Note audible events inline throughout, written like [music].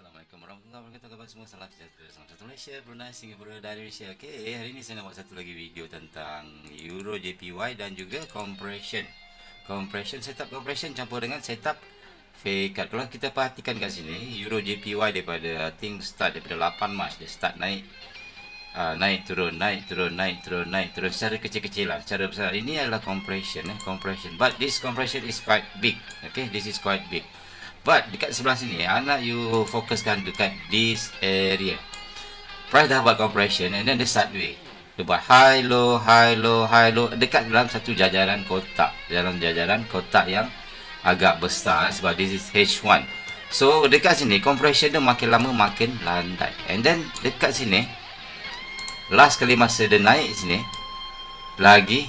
Assalamualaikum warahmatullahi wabarakatuh. Khabar semua? Salam sejahtera. Salam satu Malaysia, Brunei, Singapura dan Malaysia Okay, hari ini saya nak buat satu lagi video tentang Euro JPY dan juga compression. Compression, setup compression campur dengan setup fake cut Kalau kita perhatikan kat sini Euro JPY daripada, I think start daripada 8 Mac Dia start naik uh, Naik turun, naik turun, naik turun, naik turun Secara kecil-kecilan, secara besar. Ini adalah compression eh, compression. But this compression is quite big Okay, this is quite big But dekat sebelah sini Anak you fokuskan dekat this area. Price dah buat compression And then the sideway Dia buat high low high low high low. Dekat dalam satu jajaran kotak. Dalam jajaran kotak yang Agak besar Sebab this is H1 So dekat sini Compression dia makin lama makin landai. And then dekat sini Last kali masa dia naik sini Lagi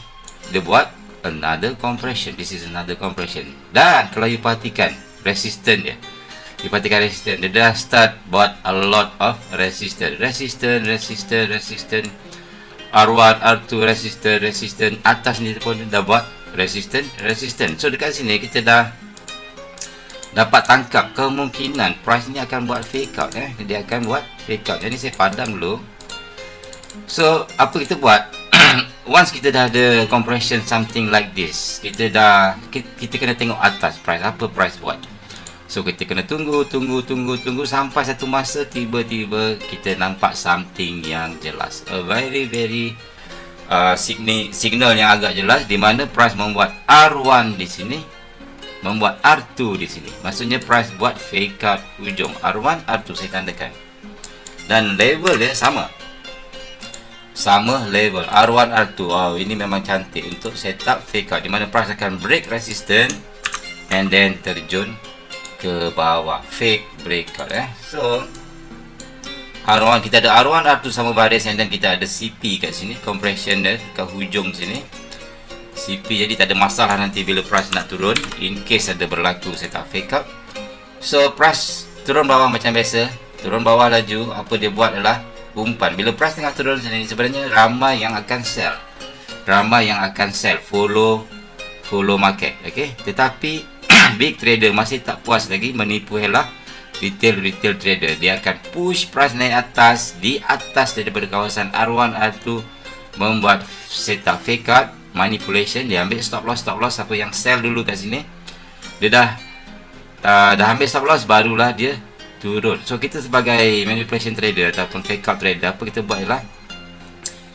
Dia buat Another compression. This is another compression. Dan kalau you perhatikan resistant dia. Dipatikan resistant Dia dah start buat a lot of resistant Resistant, resistant, resistant R1, R2, resistant, resistant Atas ni pun dah buat resistant, resistant So dekat sini kita dah Dapat tangkap kemungkinan Price ni akan buat fake out eh. Dia akan buat fake out. Jadi saya padam dulu. So apa kita buat? [coughs] Once kita dah ada compression something like this Kita dah Kita, kita kena tengok atas price. Apa price buat So kita kena tunggu, tunggu, tunggu, tunggu sampai satu masa tiba-tiba kita nampak something yang jelas. A very very uh, signal, signal yang agak jelas di mana price membuat R1 di sini, membuat R2 di sini. Maksudnya price buat fake out hujung R1, R2 saya tandakan. Dan level dia sama. Sama level R1, R2. Oh, ini memang cantik untuk setup fake out di mana price akan break resistance and then terjun ke bawah. Fake breakout eh. So R1 kita ada R1 R2 sama baris then kita ada CP kat sini. Compression dia kat hujung sini. CP jadi tak ada masalah nanti bila price nak turun. In case ada berlaku setup fake up so price turun bawah macam biasa. Turun bawah laju apa dia buat adalah umpan. Bila price tengah turun sini sebenarnya ramai yang akan sell. Ramai yang akan sell. Follow follow market okay? tetapi big trader masih tak puas lagi menipu helah retail-retail trader dia akan push price naik atas di atas daripada kawasan R1 R2 membuat setup fake out manipulation dia ambil stop loss stop loss apa yang sell dulu kat sini. Dia dah uh, dah ambil stop loss barulah dia turun. So kita sebagai manipulation trader ataupun fake out trader apa kita buat ialah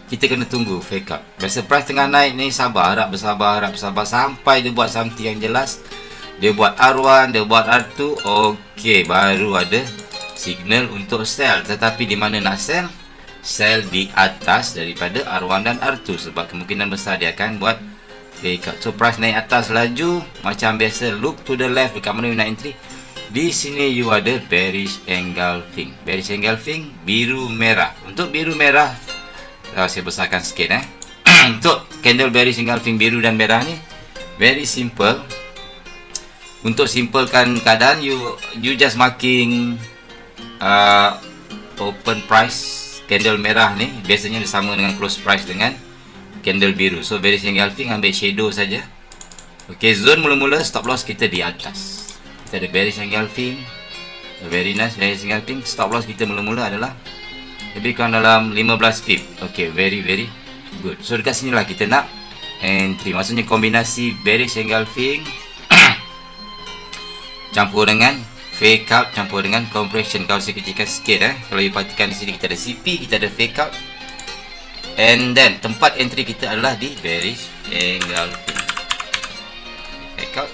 kita kena tunggu fake out. Biasa price tengah naik ni sabar harap bersabar harap bersabar sampai dia buat something yang jelas dia buat R1 dia buat R2 okey baru ada signal untuk sell tetapi di mana nak sell sell di atas daripada R1 dan R2 sebab kemungkinan besar dia akan buat out so price naik atas laju. Macam biasa look to the left dekat mana you nak entry. Di sini you ada bearish engulfing bearish engulfing biru merah. Untuk biru merah uh, saya besarkan sikit eh. [clears throat] Untuk candle bearish engulfing biru dan merah ni very simple untuk simplekan keadaan you you just marking uh, open price candle merah ni. Biasanya sama dengan close price dengan candle biru. So very engulfing ambil shadow saja. Ok zone mula-mula stop loss kita di atas. Kita ada bearish engulfing very nice bearish engulfing stop loss kita mula-mula adalah lebih kurang dalam 15 pip. Ok very very good. So dekat sini lah kita nak entry. Maksudnya kombinasi bearish engulfing campur dengan fake out campur dengan compression. Kalau saya kecilkan sikit eh. Kalau you perhatikan di sini kita ada CP kita ada fake out. And then tempat entry kita adalah di bearish angle. Fake out.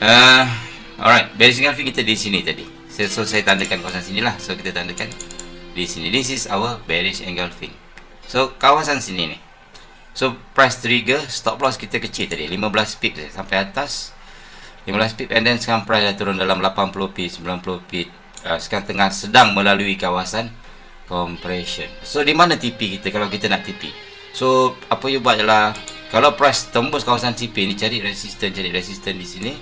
Uh, alright. Bearish angle kita di sini tadi. So, so saya tandakan kawasan sini lah. So kita tandakan di sini. This is our bearish engulfing so kawasan sini ni. So price trigger stop loss kita kecil tadi. 15 pip sampai atas 15 pip and then sekarang price dah turun dalam 80 pip 90 pip uh, sekarang tengah sedang melalui kawasan compression. So di mana TP kita kalau kita nak TP so apa you buat ialah kalau price tembus kawasan TP ni cari resistance cari resistance di sini.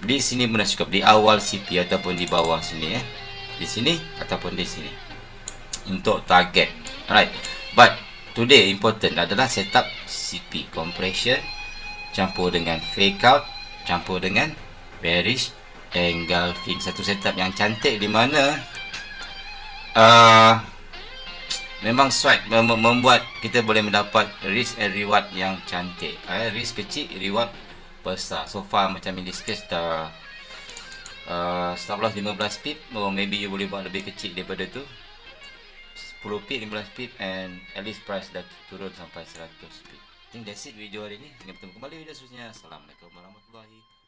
Di sini pun dah cukup di awal CP ataupun di bawah sini eh. Di sini ataupun di sini. Untuk target. Alright. But today important adalah setup CP compression campur dengan fake out campur dengan bearish engulfing satu setup yang cantik di mana uh, memang swipe mem- membuat kita boleh mendapat risk and reward yang cantik. Uh, risk kecil reward besar. So far macam in this case dah uh, stop loss 15 pip. Or maybe you boleh buat lebih kecil daripada tu. 10 pip 15 pip and at least price dah turun sampai 100 pip think that's it video hari ni. Kita bertemu kembali video seterusnya. Assalamualaikum warahmatullahi wabarakatuh.